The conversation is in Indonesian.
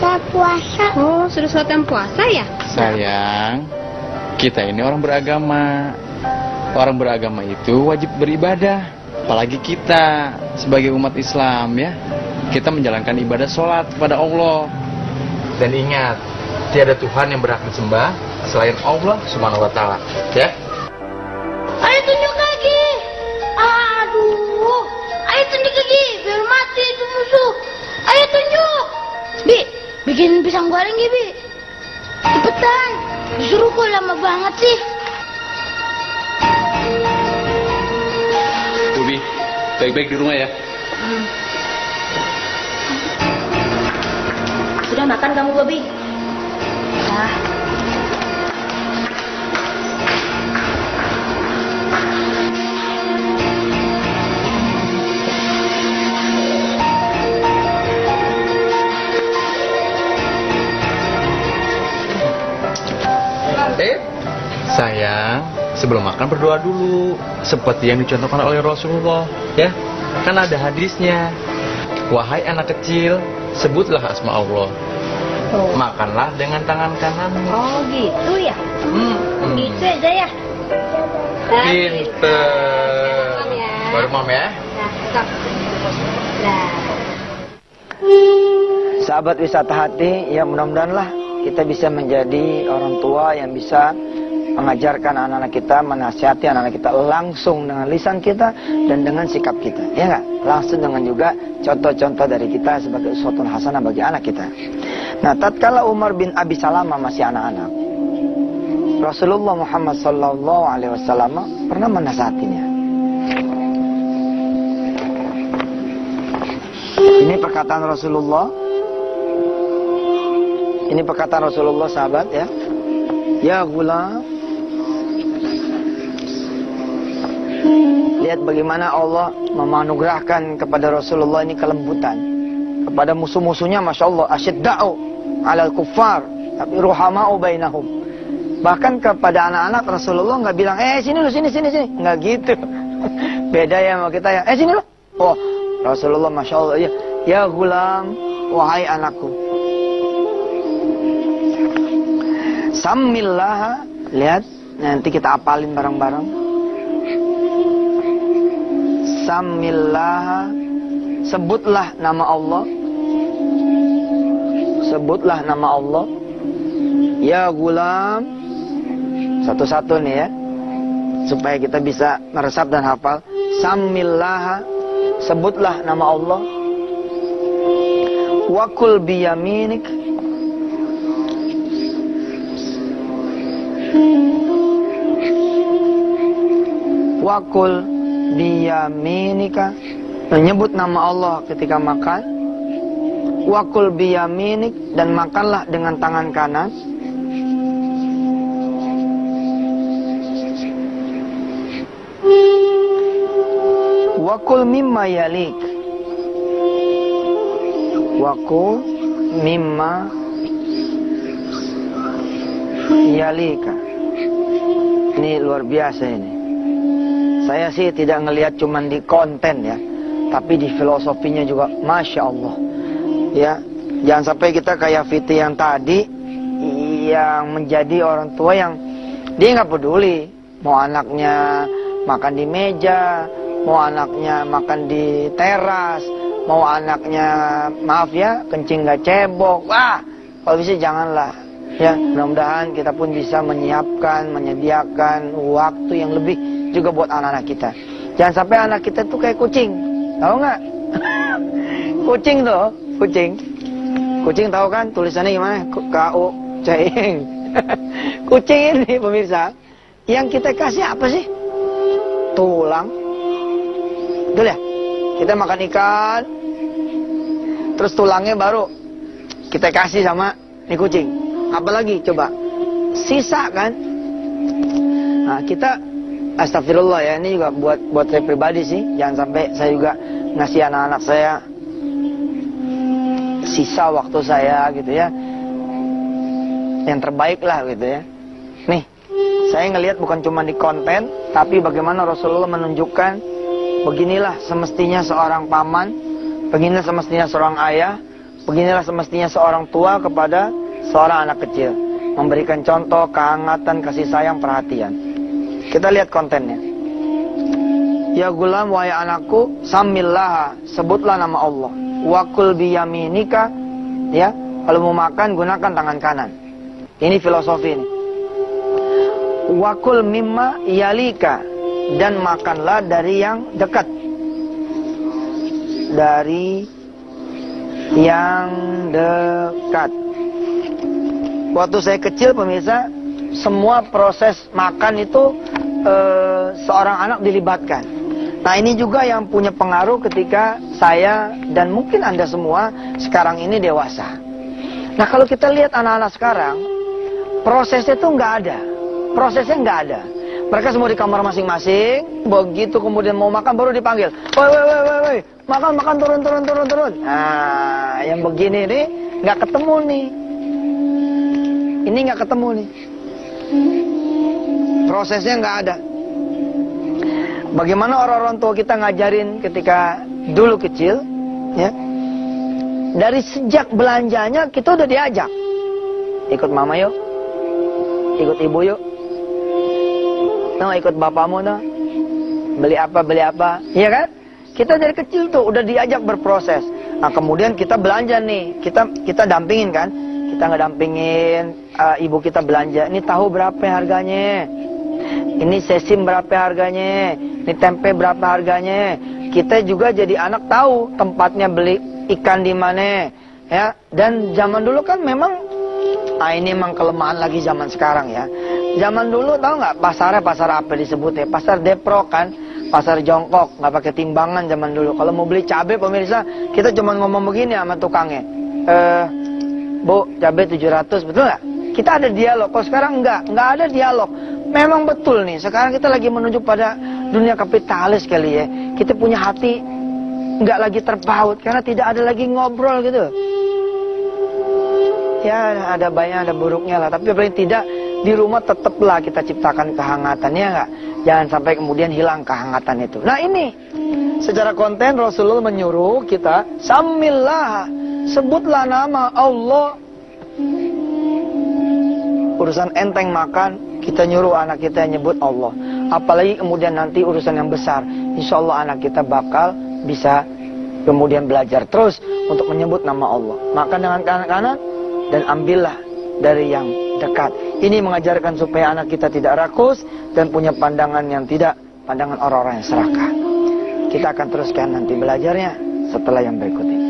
saya puasa. Oh, sudah sholat yang puasa ya? Sayang, kita ini orang beragama. Orang beragama itu wajib beribadah. Apalagi kita sebagai umat Islam ya. Kita menjalankan ibadah sholat kepada Allah. Dan ingat, tiada Tuhan yang berhak disembah selain Allah Subhanahu wa taala, ya. Ayo tunjuk lagi. Aduh. Ayo tunjuk lagi. Biar mati itu musuh. Ayo tunjuk. Bi, bikin pisang goreng ya, Bi. Cepetan. Disuruh kok lama banget sih. Ubi, baik-baik di rumah ya. Sudah makan kamu, Bobi? Ah. Sebelum makan berdoa dulu, seperti yang dicontohkan oleh Rasulullah, ya. Kan ada hadisnya. Wahai anak kecil, sebutlah asma Allah. Makanlah dengan tangan kananmu. Oh, gitu ya? Hmm, hmm. Gitu aja ya? Pinter. Baru mam ya. Nah. Nah. Sahabat wisata hati, ya mudah-mudahan lah kita bisa menjadi orang tua yang bisa mengajarkan anak-anak kita, menasihati anak-anak kita langsung dengan lisan kita dan dengan sikap kita. Ya enggak? Langsung dengan juga contoh-contoh dari kita sebagai uswatun hasanah bagi anak kita. Nah, tatkala Umar bin Abi Salamah masih anak-anak, Rasulullah Muhammad sallallahu alaihi wasallam pernah menasihatinya. Ini perkataan Rasulullah ini perkataan Rasulullah sahabat ya. Ya gula. Lihat bagaimana Allah memanugerahkan kepada Rasulullah ini kelembutan. Kepada musuh-musuhnya Masya Allah. Asyidda'u alal kuffar. Tapi ruhama'u bainahum. Bahkan kepada anak-anak Rasulullah nggak bilang, eh sini lu, sini, sini, sini. Nggak gitu. Beda ya sama kita ya. Eh sini lu. Oh, Rasulullah Masya Allah. Ya, ya gulam, wahai anakku. Samillah, lihat nanti kita apalin bareng-bareng. Samillah, sebutlah nama Allah. Sebutlah nama Allah. Ya gulam, satu-satu nih ya, supaya kita bisa meresap dan hafal. Samillah, sebutlah nama Allah. Wakul biyaminik, wakul biyaminika. Menyebut nama Allah ketika makan. Wakul biyaminik dan makanlah dengan tangan kanan. Wakul mimma yalik. Wakul mimma yalika. Ini luar biasa ini saya sih tidak ngelihat cuman di konten ya, tapi di filosofinya juga, masya Allah. Ya, jangan sampai kita kayak Fiti yang tadi, yang menjadi orang tua yang dia nggak peduli mau anaknya makan di meja, mau anaknya makan di teras, mau anaknya maaf ya kencing nggak cebok, wah kalau bisa janganlah. Ya, mudah-mudahan kita pun bisa menyiapkan, menyediakan waktu yang lebih juga buat anak-anak kita. Jangan sampai anak kita tuh kayak kucing. Tahu nggak? kucing tuh, kucing. Kucing tahu kan tulisannya gimana? K-U C-ing. kucing ini pemirsa, yang kita kasih apa sih? Tulang. Betul ya? Kita makan ikan, terus tulangnya baru kita kasih sama nih kucing. Apalagi coba? Sisa kan? Nah, kita Astagfirullah ya, ini juga buat buat saya pribadi sih. Jangan sampai saya juga ngasih anak-anak saya sisa waktu saya gitu ya. Yang terbaik lah gitu ya. Nih, saya ngelihat bukan cuma di konten, tapi bagaimana Rasulullah menunjukkan beginilah semestinya seorang paman, beginilah semestinya seorang ayah, Beginilah semestinya seorang tua kepada seorang anak kecil. Memberikan contoh, kehangatan, kasih sayang, perhatian. Kita lihat kontennya. Ya gulam wahai anakku, samillah, sebutlah nama Allah. Wakul biyaminika, ya. Kalau mau makan gunakan tangan kanan. Ini filosofi ini. Wakul mimma yalika dan makanlah dari yang dekat. Dari yang dekat. Waktu saya kecil pemirsa, semua proses makan itu eh, seorang anak dilibatkan. Nah ini juga yang punya pengaruh ketika saya dan mungkin anda semua sekarang ini dewasa. Nah kalau kita lihat anak-anak sekarang, prosesnya tuh nggak ada, prosesnya nggak ada. Mereka semua di kamar masing-masing, begitu kemudian mau makan baru dipanggil. Woi, woi, woi, woi, woi, makan, makan, turun, turun, turun, turun. Nah, yang begini nih nggak ketemu nih. Ini nggak ketemu nih. Prosesnya nggak ada. Bagaimana orang-orang tua kita ngajarin ketika dulu kecil, ya? Dari sejak belanjanya kita udah diajak. Ikut mama yuk. Ikut ibu yuk. Nah, ikut bapakmu nah. Beli apa, beli apa. Iya kan? Kita dari kecil tuh udah diajak berproses. Nah, kemudian kita belanja nih. Kita kita dampingin kan? Kita nggak dampingin uh, ibu kita belanja. Ini tahu berapa harganya? Ini sesim berapa harganya? Ini tempe berapa harganya? Kita juga jadi anak tahu tempatnya beli ikan di mana. Ya, dan zaman dulu kan memang ah ini memang kelemahan lagi zaman sekarang ya. Zaman dulu tahu nggak pasarnya pasar apa disebutnya? Pasar Depro kan, pasar jongkok, nggak pakai timbangan zaman dulu. Kalau mau beli cabai pemirsa, kita cuma ngomong begini sama tukangnya. Eh, Bu, cabai 700, betul nggak? Kita ada dialog. Kalau sekarang nggak, nggak ada dialog. Memang betul nih. Sekarang kita lagi menuju pada dunia kapitalis kali ya. Kita punya hati nggak lagi terpaut karena tidak ada lagi ngobrol gitu. Ya ada banyak ada buruknya lah. Tapi paling tidak di rumah tetaplah kita ciptakan kehangatan ya nggak? Jangan sampai kemudian hilang kehangatan itu. Nah ini secara konten Rasulullah menyuruh kita samillah sebutlah nama Allah. Urusan enteng makan kita nyuruh anak kita nyebut Allah. Apalagi kemudian nanti urusan yang besar, insya Allah anak kita bakal bisa kemudian belajar terus untuk menyebut nama Allah. Makan dengan kanan kanan dan ambillah dari yang dekat. Ini mengajarkan supaya anak kita tidak rakus dan punya pandangan yang tidak pandangan orang-orang yang serakah. Kita akan teruskan nanti belajarnya setelah yang berikut ini.